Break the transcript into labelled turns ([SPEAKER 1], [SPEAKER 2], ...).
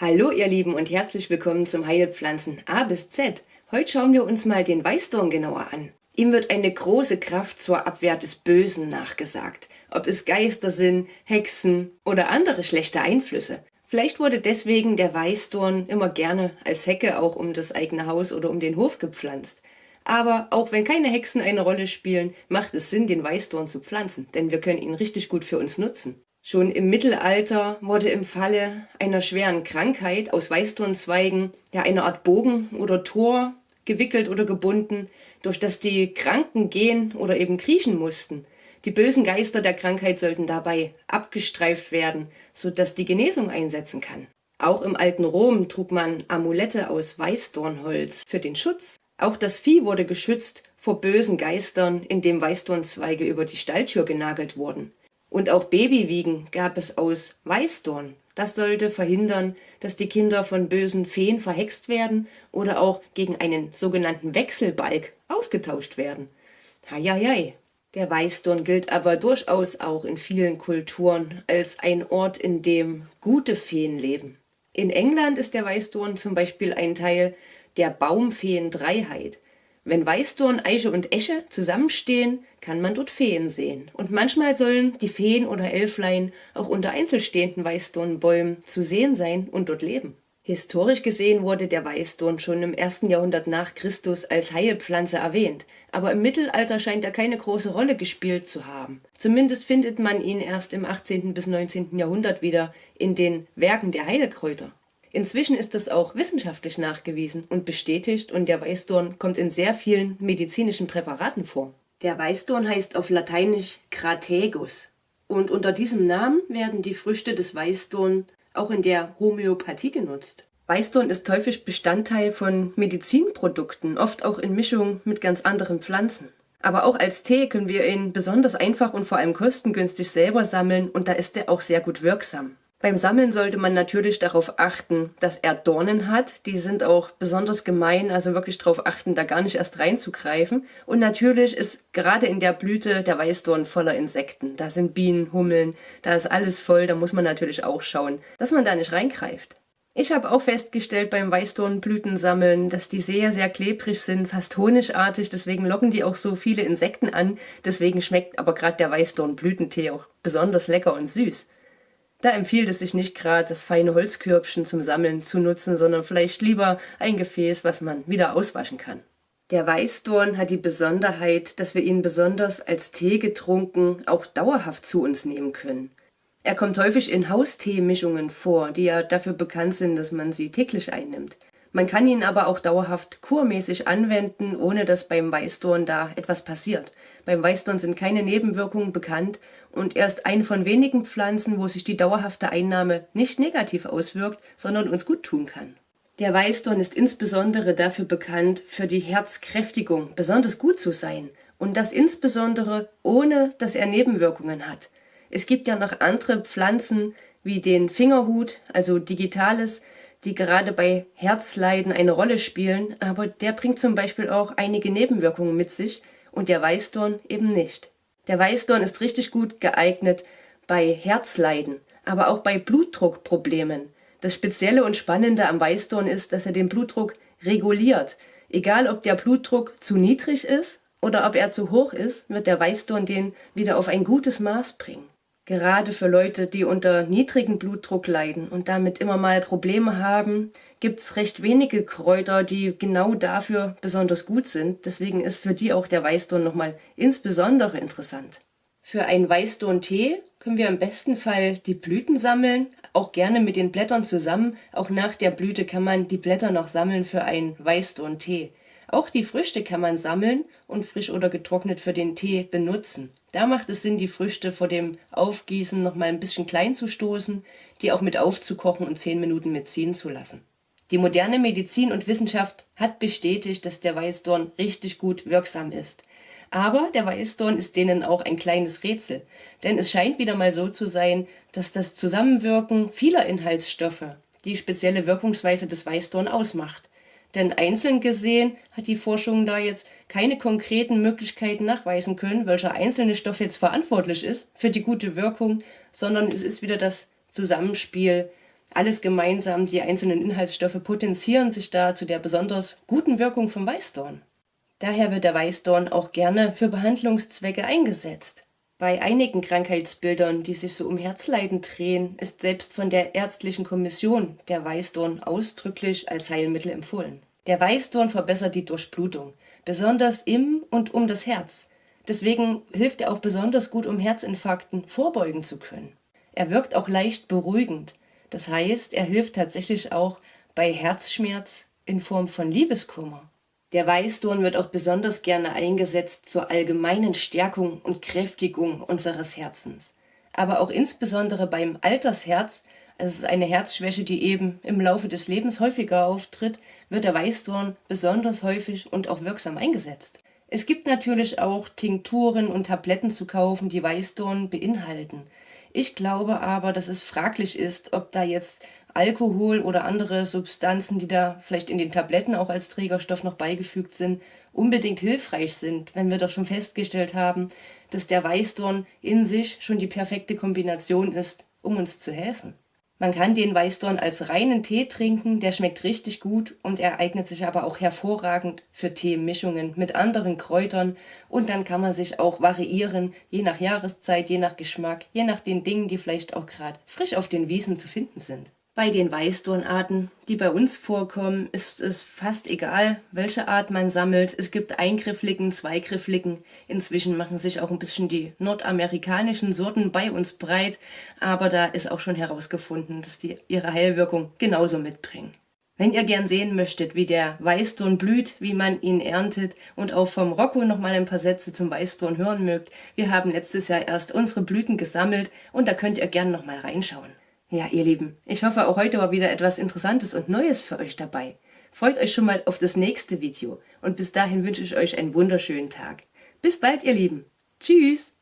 [SPEAKER 1] Hallo ihr Lieben und herzlich willkommen zum Heilpflanzen A bis Z. Heute schauen wir uns mal den Weißdorn genauer an. Ihm wird eine große Kraft zur Abwehr des Bösen nachgesagt, ob es Geister sind, Hexen oder andere schlechte Einflüsse. Vielleicht wurde deswegen der Weißdorn immer gerne als Hecke auch um das eigene Haus oder um den Hof gepflanzt. Aber auch wenn keine Hexen eine Rolle spielen, macht es Sinn, den Weißdorn zu pflanzen, denn wir können ihn richtig gut für uns nutzen. Schon im Mittelalter wurde im Falle einer schweren Krankheit aus Weißdornzweigen ja eine Art Bogen oder Tor gewickelt oder gebunden, durch das die Kranken gehen oder eben kriechen mussten. Die bösen Geister der Krankheit sollten dabei abgestreift werden, so dass die Genesung einsetzen kann. Auch im alten Rom trug man Amulette aus Weißdornholz für den Schutz. Auch das Vieh wurde geschützt vor bösen Geistern, indem Weißdornzweige über die Stalltür genagelt wurden. Und auch Babywiegen gab es aus Weißdorn. Das sollte verhindern, dass die Kinder von bösen Feen verhext werden oder auch gegen einen sogenannten Wechselbalg ausgetauscht werden. Heieiei. Der Weißdorn gilt aber durchaus auch in vielen Kulturen als ein Ort, in dem gute Feen leben. In England ist der Weißdorn zum Beispiel ein Teil der Baumfeen-Dreiheit. Wenn Weißdorn, Eiche und Esche zusammenstehen, kann man dort Feen sehen. Und manchmal sollen die Feen oder Elflein auch unter einzelstehenden Weißdornbäumen zu sehen sein und dort leben. Historisch gesehen wurde der Weißdorn schon im ersten Jahrhundert nach Christus als Heilpflanze erwähnt, aber im Mittelalter scheint er keine große Rolle gespielt zu haben. Zumindest findet man ihn erst im 18. bis 19. Jahrhundert wieder in den Werken der Heilkräuter. Inzwischen ist das auch wissenschaftlich nachgewiesen und bestätigt und der Weißdorn kommt in sehr vielen medizinischen Präparaten vor. Der Weißdorn heißt auf Lateinisch Crategus und unter diesem Namen werden die Früchte des Weißdorn auch in der Homöopathie genutzt. Weißdorn ist häufig Bestandteil von Medizinprodukten, oft auch in Mischung mit ganz anderen Pflanzen. Aber auch als Tee können wir ihn besonders einfach und vor allem kostengünstig selber sammeln und da ist er auch sehr gut wirksam. Beim Sammeln sollte man natürlich darauf achten, dass er Dornen hat. Die sind auch besonders gemein, also wirklich darauf achten, da gar nicht erst reinzugreifen. Und natürlich ist gerade in der Blüte der Weißdorn voller Insekten. Da sind Bienen, Hummeln, da ist alles voll, da muss man natürlich auch schauen, dass man da nicht reingreift. Ich habe auch festgestellt beim Weißdornblütensammeln, dass die sehr, sehr klebrig sind, fast honigartig, deswegen locken die auch so viele Insekten an. Deswegen schmeckt aber gerade der Weißdornblütentee auch besonders lecker und süß. Da empfiehlt es sich nicht gerade, das feine Holzkörbchen zum Sammeln zu nutzen, sondern vielleicht lieber ein Gefäß, was man wieder auswaschen kann. Der Weißdorn hat die Besonderheit, dass wir ihn besonders als Tee getrunken auch dauerhaft zu uns nehmen können. Er kommt häufig in Hausteemischungen vor, die ja dafür bekannt sind, dass man sie täglich einnimmt. Man kann ihn aber auch dauerhaft kurmäßig anwenden, ohne dass beim Weißdorn da etwas passiert. Beim Weißdorn sind keine Nebenwirkungen bekannt und er ist eine von wenigen Pflanzen, wo sich die dauerhafte Einnahme nicht negativ auswirkt, sondern uns gut tun kann. Der Weißdorn ist insbesondere dafür bekannt, für die Herzkräftigung besonders gut zu sein und das insbesondere ohne, dass er Nebenwirkungen hat. Es gibt ja noch andere Pflanzen wie den Fingerhut, also Digitales, die gerade bei Herzleiden eine Rolle spielen, aber der bringt zum Beispiel auch einige Nebenwirkungen mit sich und der Weißdorn eben nicht. Der Weißdorn ist richtig gut geeignet bei Herzleiden, aber auch bei Blutdruckproblemen. Das Spezielle und Spannende am Weißdorn ist, dass er den Blutdruck reguliert. Egal ob der Blutdruck zu niedrig ist oder ob er zu hoch ist, wird der Weißdorn den wieder auf ein gutes Maß bringen. Gerade für Leute, die unter niedrigem Blutdruck leiden und damit immer mal Probleme haben, gibt es recht wenige Kräuter, die genau dafür besonders gut sind. Deswegen ist für die auch der Weißdorn nochmal insbesondere interessant. Für einen Weißdorn-Tee können wir im besten Fall die Blüten sammeln, auch gerne mit den Blättern zusammen. Auch nach der Blüte kann man die Blätter noch sammeln für einen Weißdorn-Tee. Auch die Früchte kann man sammeln und frisch oder getrocknet für den Tee benutzen. Da macht es Sinn, die Früchte vor dem Aufgießen noch mal ein bisschen klein zu stoßen, die auch mit aufzukochen und 10 Minuten mitziehen zu lassen. Die moderne Medizin und Wissenschaft hat bestätigt, dass der Weißdorn richtig gut wirksam ist. Aber der Weißdorn ist denen auch ein kleines Rätsel, denn es scheint wieder mal so zu sein, dass das Zusammenwirken vieler Inhaltsstoffe die spezielle Wirkungsweise des Weißdorn ausmacht. Denn einzeln gesehen hat die Forschung da jetzt keine konkreten Möglichkeiten nachweisen können, welcher einzelne Stoff jetzt verantwortlich ist für die gute Wirkung, sondern es ist wieder das Zusammenspiel Alles gemeinsam, die einzelnen Inhaltsstoffe potenzieren sich da zu der besonders guten Wirkung vom Weißdorn. Daher wird der Weißdorn auch gerne für Behandlungszwecke eingesetzt. Bei einigen Krankheitsbildern, die sich so um Herzleiden drehen, ist selbst von der ärztlichen Kommission der Weißdorn ausdrücklich als Heilmittel empfohlen. Der Weißdorn verbessert die Durchblutung, besonders im und um das Herz. Deswegen hilft er auch besonders gut, um Herzinfarkten vorbeugen zu können. Er wirkt auch leicht beruhigend. Das heißt, er hilft tatsächlich auch bei Herzschmerz in Form von Liebeskummer. Der Weißdorn wird auch besonders gerne eingesetzt zur allgemeinen Stärkung und Kräftigung unseres Herzens. Aber auch insbesondere beim Altersherz, also es ist eine Herzschwäche, die eben im Laufe des Lebens häufiger auftritt, wird der Weißdorn besonders häufig und auch wirksam eingesetzt. Es gibt natürlich auch Tinkturen und Tabletten zu kaufen, die Weißdorn beinhalten. Ich glaube aber, dass es fraglich ist, ob da jetzt Alkohol oder andere Substanzen, die da vielleicht in den Tabletten auch als Trägerstoff noch beigefügt sind, unbedingt hilfreich sind, wenn wir doch schon festgestellt haben, dass der Weißdorn in sich schon die perfekte Kombination ist, um uns zu helfen. Man kann den Weißdorn als reinen Tee trinken, der schmeckt richtig gut und er eignet sich aber auch hervorragend für Teemischungen mit anderen Kräutern und dann kann man sich auch variieren, je nach Jahreszeit, je nach Geschmack, je nach den Dingen, die vielleicht auch gerade frisch auf den Wiesen zu finden sind. Bei den Weißdornarten, die bei uns vorkommen, ist es fast egal, welche Art man sammelt. Es gibt eingriffligen, zweigriffligen. Inzwischen machen sich auch ein bisschen die nordamerikanischen Sorten bei uns breit, aber da ist auch schon herausgefunden, dass die ihre Heilwirkung genauso mitbringen. Wenn ihr gern sehen möchtet, wie der Weißdorn blüht, wie man ihn erntet und auch vom Rocco noch mal ein paar Sätze zum Weißdorn hören mögt, wir haben letztes Jahr erst unsere Blüten gesammelt und da könnt ihr gern noch mal reinschauen. Ja, ihr Lieben, ich hoffe auch heute war wieder etwas Interessantes und Neues für euch dabei. Freut euch schon mal auf das nächste Video und bis dahin wünsche ich euch einen wunderschönen Tag. Bis bald, ihr Lieben. Tschüss.